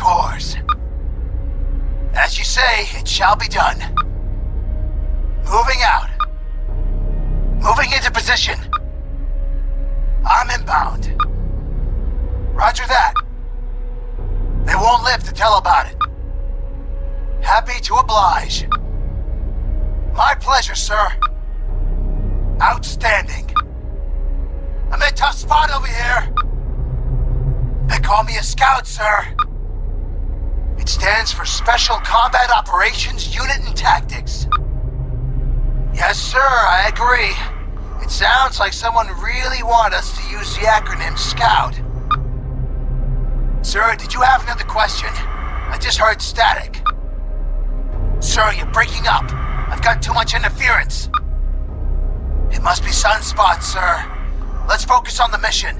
ours. As you say, it shall be done. Moving out. Moving into position. I'm inbound. Roger that. They won't live to tell about it. Happy to oblige. My pleasure, sir. Outstanding. I'm in a tough spot over here. They call me a scout, sir. It stands for Special Combat Operations Unit and Tactics. Yes, sir, I agree. It sounds like someone really wanted us to use the acronym SCOUT. Sir, did you have another question? I just heard static. Sir, you're breaking up. I've got too much interference. It must be sunspots, sir. Let's focus on the mission.